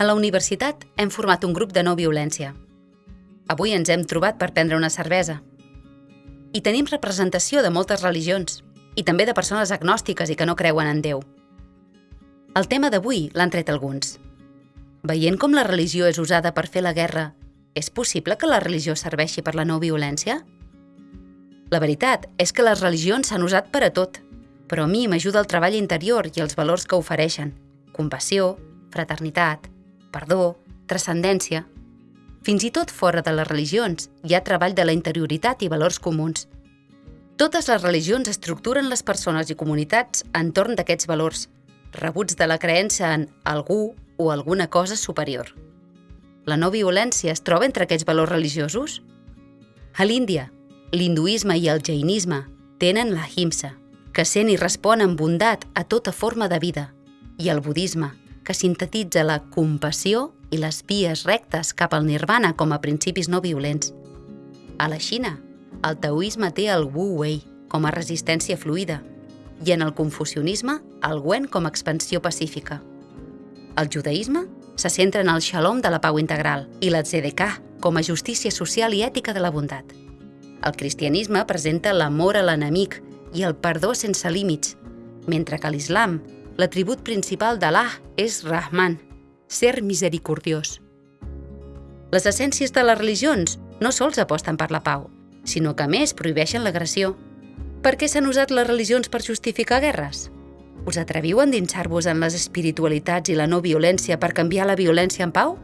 A la universitat hem format un grup de no violència. Avui ens hem trobat per prendre una cervesa. I tenim representació de moltes religions, i també de persones agnòstiques i que no creuen en Déu. El tema d'avui l'han tret alguns. Veient com la religió és usada per fer la guerra, és possible que la religió serveixi per la no violència? La veritat és que les religions s'han usat per a tot, però a mi m'ajuda el treball interior i els valors que ofereixen. Compassió, fraternitat, perdó, transcendència. Fins i tot fora de les religions hi ha treball de la interioritat i valors comuns. Totes les religions estructuren les persones i comunitats entorn d'aquests valors, rebuts de la creença en algú o alguna cosa superior. La no violència es troba entre aquests valors religiosos? A l'Índia, l'hinduisme i el jainisme tenen la himsa, que sent i respon amb bondat a tota forma de vida, i el budisme, que sintetitza la compassió i les vies rectes cap al nirvana com a principis no violents. A la Xina, el taoisme té el Wu Wei com a resistència fluida i en el confucionisme el Wen com a expansió pacífica. El judaïsme se centra en el shalom de la pau integral i la tzedekah com a justícia social i ètica de la bondat. El cristianisme presenta l'amor a l'enemic i el perdó sense límits, mentre que l'islam, l'atribut principal d'Allah és Rahman, ser misericordiós. Les essències de les religions no sols aposten per la pau, sinó que més prohibeixen l'agressió. Per què s'han usat les religions per justificar guerres? Us atreviu a endinsar-vos en les espiritualitats i la no violència per canviar la violència en pau?